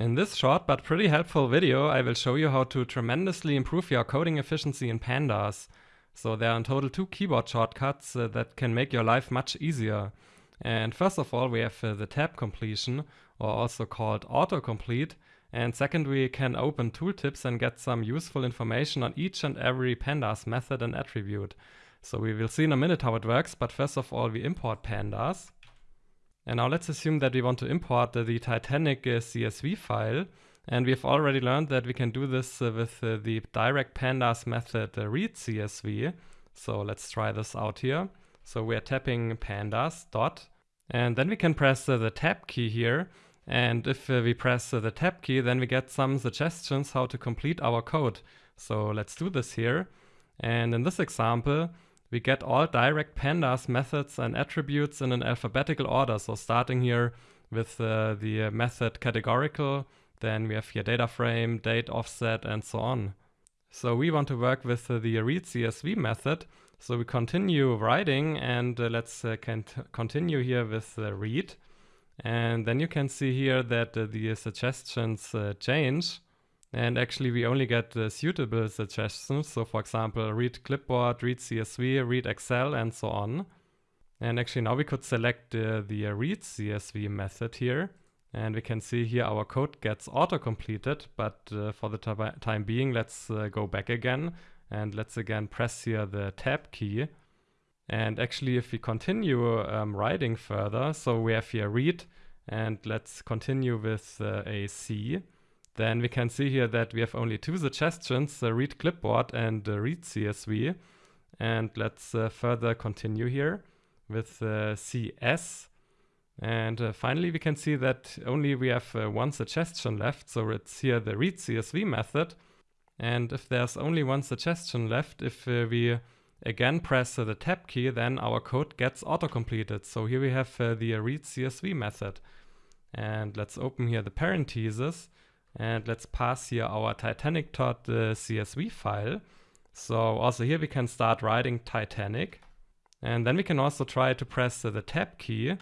In this short but pretty helpful video, I will show you how to tremendously improve your coding efficiency in Pandas. So there are in total two keyboard shortcuts uh, that can make your life much easier. And first of all, we have uh, the tab completion, or also called autocomplete. And second, we can open tooltips and get some useful information on each and every pandas method and attribute. So we will see in a minute how it works, but first of all, we import pandas. And now let's assume that we want to import uh, the Titanic uh, CSV file. And we've already learned that we can do this uh, with uh, the direct pandas method read CSV. So let's try this out here. So we're tapping pandas dot, and then we can press the tab key here. And if we press the tab key, then we get some suggestions how to complete our code. So let's do this here. And in this example, we get all direct pandas methods and attributes in an alphabetical order. So starting here with uh, the uh, method categorical, then we have here data frame, date offset, and so on. So we want to work with uh, the read CSV method. So we continue writing and uh, let's uh, continue here with read. And then you can see here that uh, the suggestions change. And actually we only get the suitable suggestions. So for example, read clipboard, read CSV, read Excel, and so on. And actually now we could select uh, the read CSV method here. And we can see here our code gets auto-completed, but uh, for the time being, let's uh, go back again. And let's again press here the tab key. And actually, if we continue um, writing further, so we have here read, and let's continue with uh, a C then we can see here that we have only two suggestions, uh, read clipboard and uh, read CSV. And let's uh, further continue here with uh, CS. And uh, finally, we can see that only we have uh, one suggestion left. So it's here the read CSV method. And if there's only one suggestion left, if we again press the tab key, then our code gets auto-completed. So here we have the read CSV method. And let's open here the parentheses. And let's pass here our titanic.csv file. So also here we can start writing Titanic. And then we can also try to press the tab key.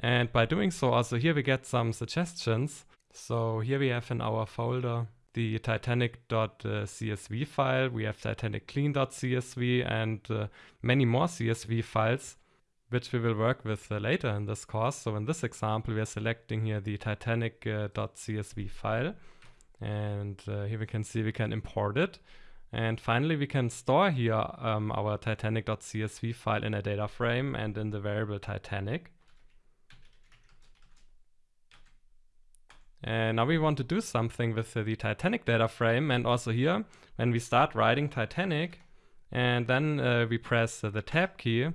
And by doing so, also here we get some suggestions. So here we have in our folder the titanic.csv file, we have titanic clean.csv and uh, many more CSV files which we will work with uh, later in this course. So in this example, we are selecting here the titanic.csv uh, file. And uh, here we can see we can import it. And finally, we can store here um, our titanic.csv file in a data frame and in the variable Titanic. And now we want to do something with uh, the Titanic data frame. And also here, when we start writing Titanic, and then uh, we press uh, the tab key,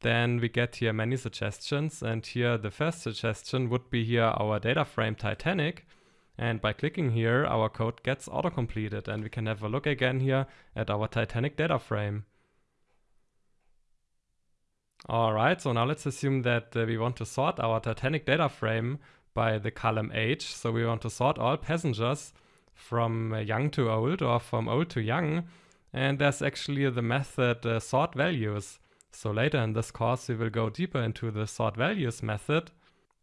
then we get here many suggestions. And here the first suggestion would be here our data frame Titanic. And by clicking here, our code gets auto-completed and we can have a look again here at our Titanic data frame. Alright, so now let's assume that uh, we want to sort our Titanic data frame by the column age. So we want to sort all passengers from uh, young to old or from old to young. And there's actually the method uh, sort values. So later in this course, we will go deeper into the sort values method.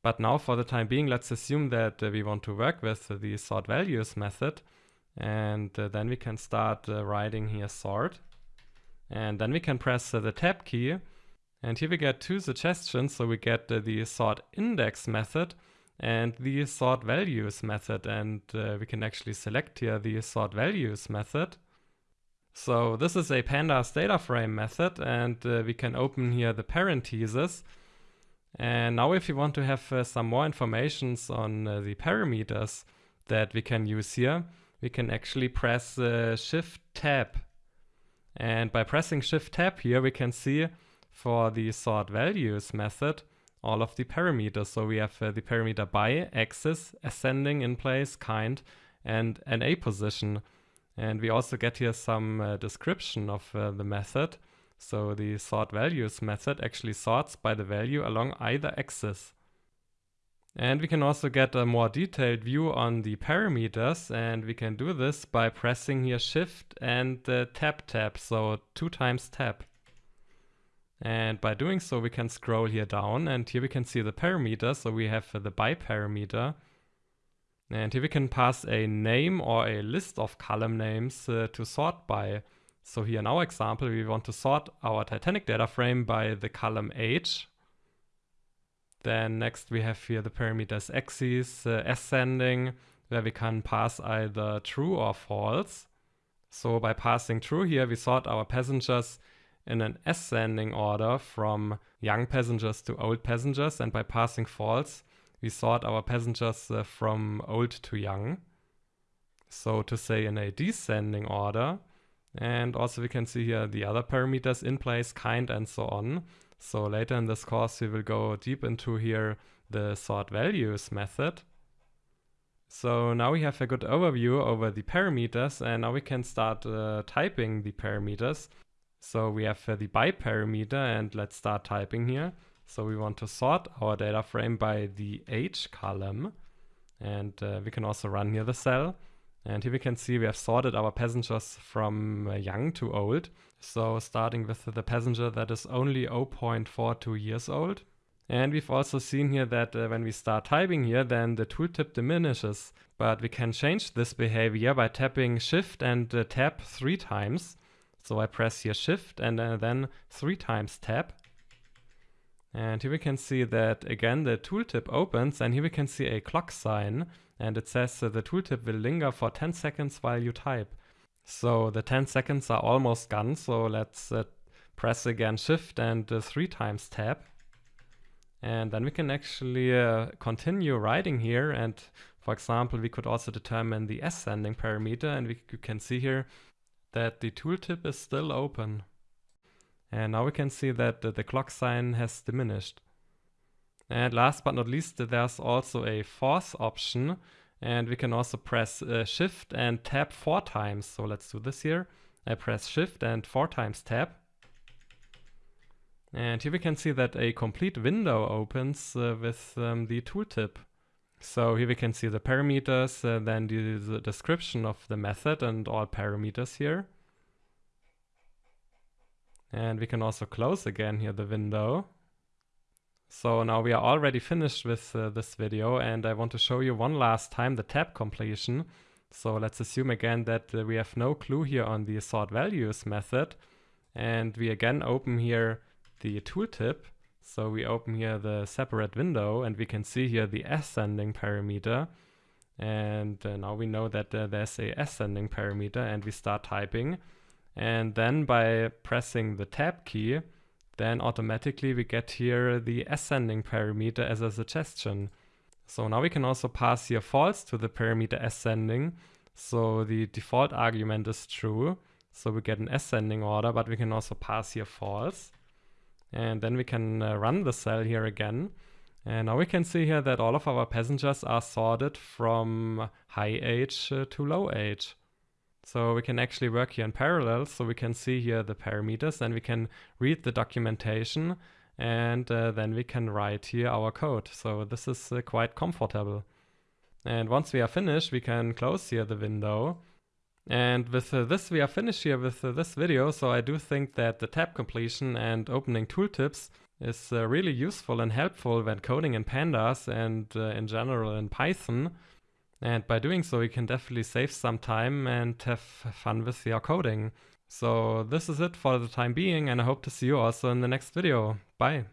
But now for the time being, let's assume that uh, we want to work with the sort values method. And uh, then we can start uh, writing here sort. And then we can press uh, the tab key. And here we get two suggestions. So we get uh, the sort index method and the sort values method. And uh, we can actually select here the sort values method. So this is a pandas data frame method and uh, we can open here the parentheses. And now if you want to have uh, some more informations on uh, the parameters that we can use here, we can actually press uh, Shift Tab. And by pressing Shift Tab here, we can see for the sort values method all of the parameters. So we have uh, the parameter by, axis, ascending in place, kind, and na_position. And we also get here some uh, description of uh, the method. So the sort values method actually sorts by the value along either axis. And we can also get a more detailed view on the parameters and we can do this by pressing here shift and uh, tab tab, so two times tab. And by doing so we can scroll here down and here we can see the parameters, so we have uh, the by parameter And here we can pass a name or a list of column names uh, to sort by. So here in our example, we want to sort our Titanic data frame by the column age. Then next we have here the parameters axes, uh, ascending, where we can pass either true or false. So by passing true here, we sort our passengers in an ascending order from young passengers to old passengers. And by passing false, we sort our passengers uh, from old to young. So to say in a descending order. And also we can see here the other parameters in place, kind and so on. So later in this course we will go deep into here the sort values method. So now we have a good overview over the parameters and now we can start uh, typing the parameters. So we have uh, the by parameter and let's start typing here. So we want to sort our data frame by the age column and uh, we can also run here the cell. And here we can see we have sorted our passengers from uh, young to old. So starting with the passenger that is only 0.42 years old. And we've also seen here that uh, when we start typing here, then the tooltip diminishes. But we can change this behavior by tapping shift and uh, tap three times. So I press here shift and uh, then three times tap. And here we can see that again the tooltip opens and here we can see a clock sign and it says uh, the tooltip will linger for 10 seconds while you type. So the 10 seconds are almost gone so let's uh, press again shift and uh, three times tab. And then we can actually uh, continue writing here and for example we could also determine the ascending parameter and we can see here that the tooltip is still open. And now we can see that the, clock sign has diminished. And last but not least, there's also a force option. And we can also press uh, shift and tab four times. So let's do this here. I press shift and four times tab. And here we can see that a complete window opens uh, with um, the tooltip. So here we can see the parameters, uh, then the, the description of the method and all parameters here. And we can also close again here the window. So now we are already finished with uh, this video and I want to show you one last time the tab completion. So let's assume again that uh, we have no clue here on the sort values method. And we again open here the tooltip. So we open here the separate window and we can see here the ascending parameter. And uh, now we know that uh, there's a ascending parameter and we start typing. And then by pressing the tab key, then automatically we get here the ascending parameter as a suggestion. So now we can also pass here false to the parameter ascending. So the default argument is true. So we get an ascending order, but we can also pass here false. And then we can uh, run the cell here again. And now we can see here that all of our passengers are sorted from high age uh, to low age. So we can actually work here in parallel. So we can see here the parameters and we can read the documentation and uh, then we can write here our code. So this is uh, quite comfortable. And once we are finished, we can close here the window. And with uh, this, we are finished here with uh, this video. So I do think that the tab completion and opening tooltips is uh, really useful and helpful when coding in pandas and uh, in general in Python. And by doing so, you can definitely save some time and have fun with your coding. So this is it for the time being, and I hope to see you also in the next video. Bye!